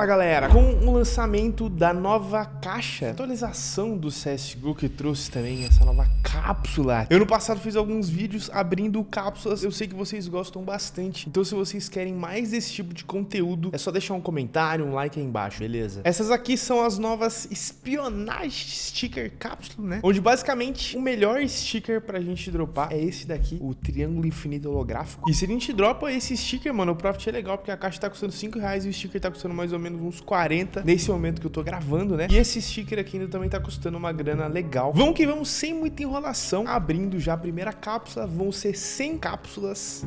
Fala galera, com o lançamento da nova caixa, atualização do CSGO que trouxe também essa nova cápsula. Eu no passado fiz alguns vídeos abrindo cápsulas, eu sei que vocês gostam bastante, então se vocês querem mais desse tipo de conteúdo, é só deixar um comentário, um like aí embaixo, beleza? Essas aqui são as novas espionagem sticker cápsula, né? Onde basicamente o melhor sticker pra gente dropar é esse daqui, o triângulo infinito holográfico. E se a gente dropa esse sticker, mano, o profit é legal, porque a caixa tá custando 5 reais e o sticker tá custando mais ou menos uns 40 nesse momento que eu tô gravando, né? E esse sticker aqui ainda também tá custando uma grana legal. Vamos que vamos, sem muita enrolação, abrindo já a primeira cápsula, vão ser 100 cápsulas.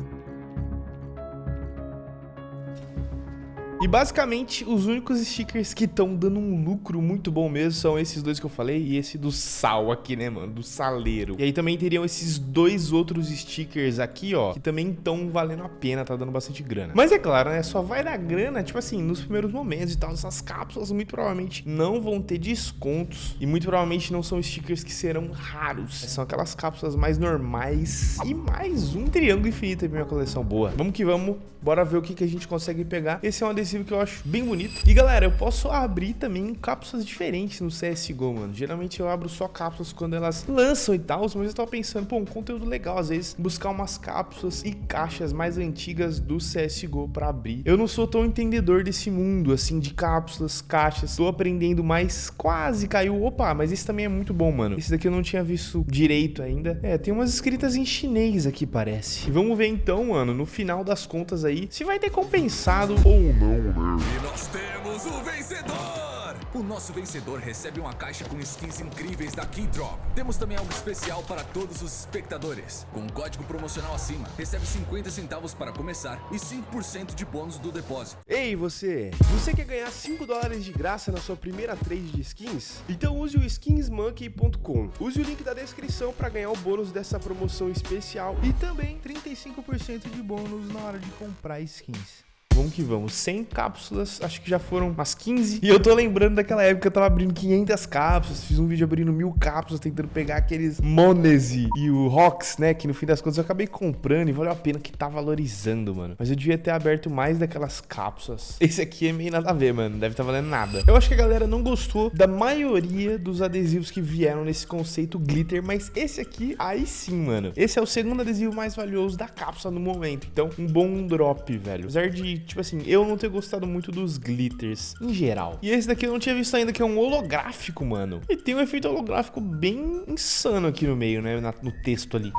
E basicamente, os únicos stickers que estão dando um lucro muito bom mesmo são esses dois que eu falei e esse do sal aqui, né, mano? Do saleiro. E aí também teriam esses dois outros stickers aqui, ó, que também estão valendo a pena, tá dando bastante grana. Mas é claro, né, só vai dar grana, tipo assim, nos primeiros momentos e tal. Essas cápsulas muito provavelmente não vão ter descontos e muito provavelmente não são stickers que serão raros. São aquelas cápsulas mais normais e mais um triângulo infinito aí pra minha coleção boa. Vamos que vamos, bora ver o que, que a gente consegue pegar. Esse é um adesivo que eu acho bem bonito. E galera, eu posso abrir também cápsulas diferentes no CSGO, mano. Geralmente eu abro só cápsulas quando elas lançam e tal, mas eu tava pensando, pô, um conteúdo legal, às vezes, buscar umas cápsulas e caixas mais antigas do CSGO pra abrir. Eu não sou tão entendedor desse mundo, assim, de cápsulas, caixas. Tô aprendendo mais, quase caiu. Opa, mas esse também é muito bom, mano. Esse daqui eu não tinha visto direito ainda. É, tem umas escritas em chinês aqui, parece. E vamos ver então, mano, no final das contas aí, se vai ter compensado ou não. E nós temos o vencedor! O nosso vencedor recebe uma caixa com skins incríveis da Keydrop. Temos também algo especial para todos os espectadores. Com um código promocional acima, recebe 50 centavos para começar e 5% de bônus do depósito. Ei, você! Você quer ganhar 5 dólares de graça na sua primeira trade de skins? Então use o skinsmonkey.com. Use o link da descrição para ganhar o bônus dessa promoção especial e também 35% de bônus na hora de comprar skins. Vamos que vamos. 100 cápsulas, acho que já foram umas 15. E eu tô lembrando daquela época que eu tava abrindo 500 cápsulas. Fiz um vídeo abrindo mil cápsulas, tentando pegar aqueles Monese e o Rox, né? Que no fim das contas eu acabei comprando e valeu a pena que tá valorizando, mano. Mas eu devia ter aberto mais daquelas cápsulas. Esse aqui é meio nada a ver, mano. Deve tá valendo nada. Eu acho que a galera não gostou da maioria dos adesivos que vieram nesse conceito glitter. Mas esse aqui, aí sim, mano. Esse é o segundo adesivo mais valioso da cápsula no momento. Então, um bom drop, velho. Apesar de tipo assim, eu não ter gostado muito dos glitters em geral. E esse daqui eu não tinha visto ainda, que é um holográfico, mano. E tem um efeito holográfico bem insano aqui no meio, né, no texto ali.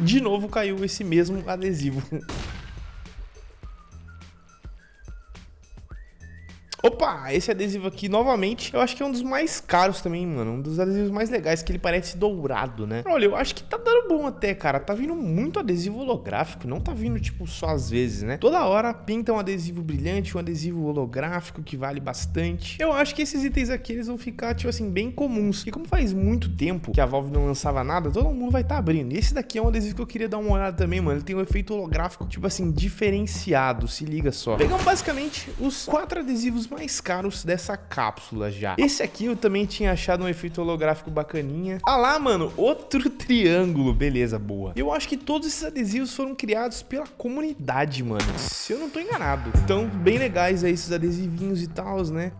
De novo caiu esse mesmo adesivo. Opa, esse adesivo aqui, novamente, eu acho que é um dos mais caros também, mano. Um dos adesivos mais legais, que ele parece dourado, né? Olha, eu acho que tá dando bom até, cara. Tá vindo muito adesivo holográfico, não tá vindo, tipo, só às vezes, né? Toda hora pinta um adesivo brilhante, um adesivo holográfico que vale bastante. Eu acho que esses itens aqui, eles vão ficar, tipo assim, bem comuns. E como faz muito tempo que a Valve não lançava nada, todo mundo vai estar tá abrindo. E esse daqui é um adesivo que eu queria dar uma olhada também, mano. Ele tem um efeito holográfico, tipo assim, diferenciado, se liga só. Pegamos basicamente os quatro adesivos mais caros dessa cápsula já. Esse aqui eu também tinha achado um efeito holográfico bacaninha. Ah lá, mano, outro triângulo. Beleza, boa. Eu acho que todos esses adesivos foram criados pela comunidade, mano. Se eu não tô enganado. Então, bem legais aí esses adesivinhos e tal, né?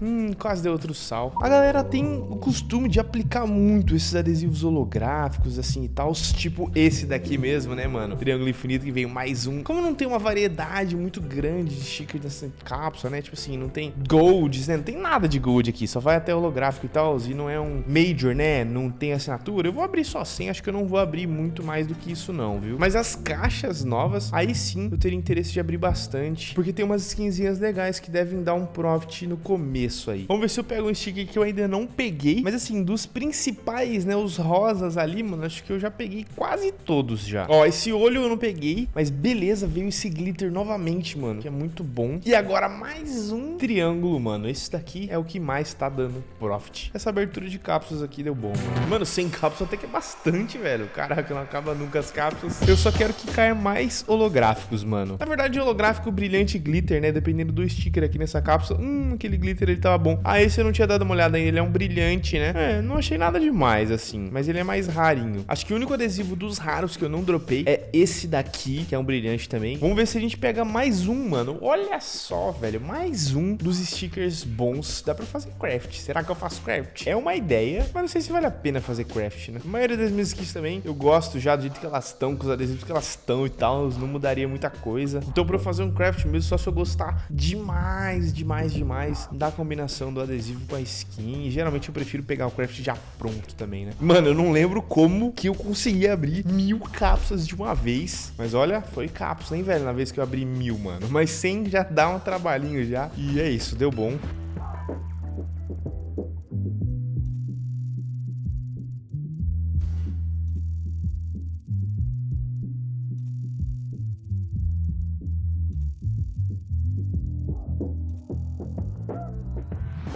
Hum, quase deu outro sal. A galera tem o costume de aplicar muito esses adesivos holográficos, assim e tal. Tipo esse daqui mesmo, né, mano? Triângulo infinito que veio mais um. Como não tem uma variedade muito grande de stickers dessa cápsula, né? Tipo assim, não tem golds, né? Não tem nada de gold aqui. Só vai até holográfico e tal. E não é um major, né? Não tem assinatura. Eu vou abrir só 100. Acho que eu não vou abrir muito mais do que isso não, viu? Mas as caixas novas, aí sim eu teria interesse de abrir bastante. Porque tem umas skinzinhas legais que devem dar um profit no começo começo aí. Vamos ver se eu pego um sticker que eu ainda não peguei. Mas assim, dos principais, né, os rosas ali, mano, acho que eu já peguei quase todos já. Ó, esse olho eu não peguei, mas beleza, veio esse glitter novamente, mano, que é muito bom. E agora mais um triângulo, mano. Esse daqui é o que mais tá dando profit. Essa abertura de cápsulas aqui deu bom, mano. Mano, 100 cápsulas até que é bastante, velho. Caraca, não acaba nunca as cápsulas. Eu só quero que caia mais holográficos, mano. Na verdade, holográfico, brilhante glitter, né, dependendo do sticker aqui nessa cápsula. Hum, aquele glitter ele tava bom. Ah, esse eu não tinha dado uma olhada ainda, ele é um brilhante, né? É, não achei nada demais, assim, mas ele é mais rarinho. Acho que o único adesivo dos raros que eu não dropei é esse daqui, que é um brilhante também. Vamos ver se a gente pega mais um, mano. Olha só, velho, mais um dos stickers bons. Dá pra fazer craft. Será que eu faço craft? É uma ideia, mas não sei se vale a pena fazer craft, né? A maioria das minhas skins também, eu gosto já do jeito que elas estão, com os adesivos que elas estão e tal, não mudaria muita coisa. Então pra eu fazer um craft mesmo, só se eu gostar demais, demais, demais da combinação do adesivo com a skin. Geralmente eu prefiro pegar o craft já pronto também, né? Mano, eu não lembro como que eu consegui abrir mil cápsulas de uma vez. Mas olha, foi cápsula, hein, velho? Na vez que eu abri mil, mano. Mas 100 já dá um trabalhinho já. E é isso, deu bom.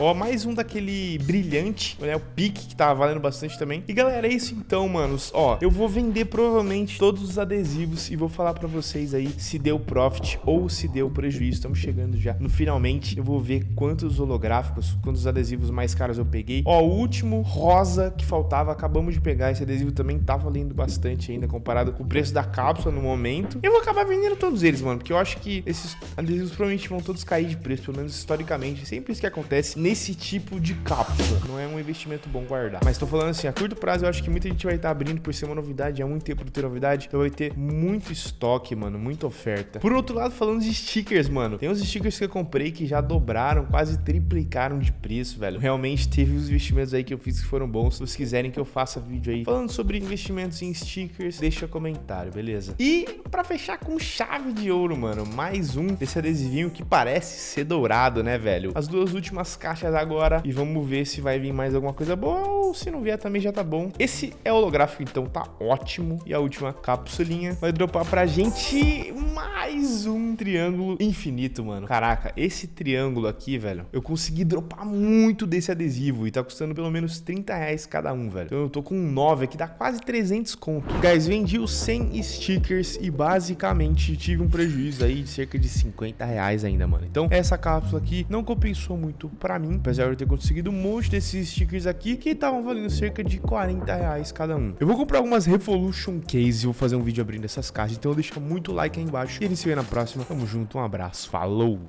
Ó, mais um daquele brilhante, né? O pique que tava valendo bastante também. E galera, é isso então, manos. Ó, eu vou vender provavelmente todos os adesivos e vou falar pra vocês aí se deu profit ou se deu prejuízo. Estamos chegando já no finalmente. Eu vou ver quantos holográficos, quantos adesivos mais caros eu peguei. Ó, o último rosa que faltava, acabamos de pegar. Esse adesivo também tá valendo bastante ainda comparado com o preço da cápsula no momento. Eu vou acabar vendendo todos eles, mano, porque eu acho que esses adesivos provavelmente vão todos cair de preço, pelo menos historicamente. Sempre isso que acontece nesse tipo de cápsula. Não é um investimento bom guardar. Mas tô falando assim, a curto prazo eu acho que muita gente vai estar tá abrindo por ser uma novidade, há muito tempo de ter novidade, então vai ter muito estoque, mano, muita oferta. Por outro lado, falando de stickers, mano, tem uns stickers que eu comprei que já dobraram, quase triplicaram de preço, velho. Realmente teve os investimentos aí que eu fiz que foram bons. Se vocês quiserem que eu faça vídeo aí falando sobre investimentos em stickers, deixa comentário, beleza? E para fechar com chave de ouro, mano, mais um desse adesivinho que parece ser dourado, né, velho? As duas últimas caixas agora agora e vamos ver se vai vir mais alguma coisa boa ou se não vier também já tá bom. Esse é holográfico, então tá ótimo. E a última capsulinha vai dropar pra gente mais um triângulo infinito, mano. Caraca, esse triângulo aqui, velho, eu consegui dropar muito desse adesivo e tá custando pelo menos 30 reais cada um, velho. Então eu tô com 9 aqui, dá quase 300 conto. Guys, vendi os 100 stickers e basicamente tive um prejuízo aí de cerca de 50 reais ainda, mano. Então essa cápsula aqui não compensou muito pra mim, apesar de eu ter conseguido um monte desses stickers aqui que estavam valendo cerca de 40 reais cada um. Eu vou comprar algumas Revolution Case e vou fazer um vídeo abrindo essas caixas, então deixa muito like aí embaixo e a gente se vê na próxima. Tamo junto, um abraço, falou!